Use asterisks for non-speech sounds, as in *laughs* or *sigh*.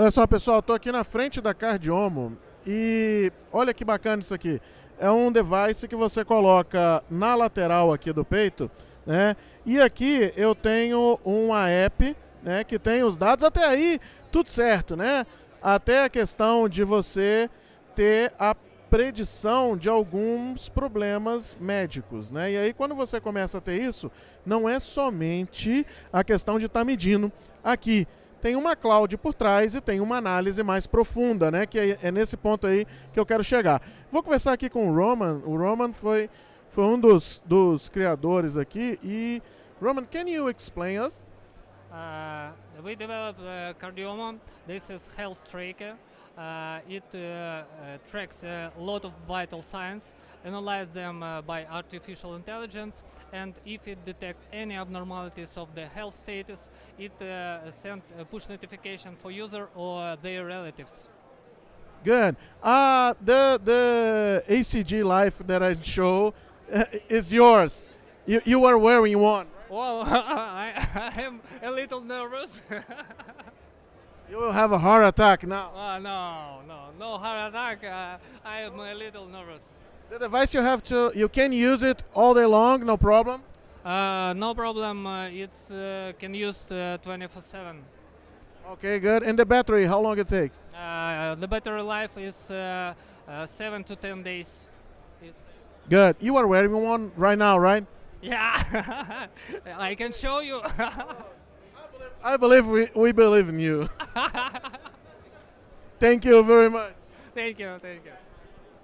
Olha só, pessoal, estou aqui na frente da Cardiomo e olha que bacana isso aqui. É um device que você coloca na lateral aqui do peito, né? E aqui eu tenho uma app, né, que tem os dados até aí tudo certo, né? Até a questão de você ter a predição de alguns problemas médicos, né? E aí quando você começa a ter isso, não é somente a questão de estar tá medindo aqui. Tem uma cloud por trás e tem uma análise mais profunda, né? Que é, é nesse ponto aí que eu quero chegar. Vou conversar aqui com o Roman. O Roman foi, foi um dos, dos criadores aqui. E, Roman, can you explain us? Uh, we developed uh, Cardiomo. This is health tracker. Uh, it uh, uh, tracks a lot of vital signs, analyzes them uh, by artificial intelligence, and if it detects any abnormalities of the health status, it sends a push notification for user or their relatives. Good. Uh, the the ECG Life that I show is yours. You, you are wearing one. Well, *laughs* I, I am a little nervous. *laughs* You will have a heart attack now. Uh, no, no, no heart attack. Uh, I am a little nervous. The device you have to, you can use it all day long, no problem? Uh, no problem. Uh, it's uh, can use 24/7. Okay, good. And the battery, how long it takes? Uh, the battery life is seven to ten days. It's good. You are wearing one right now, right? Yeah, *laughs* I can show you. I believe we, we believe in you. *laughs* thank you very much. Thank you, thank you.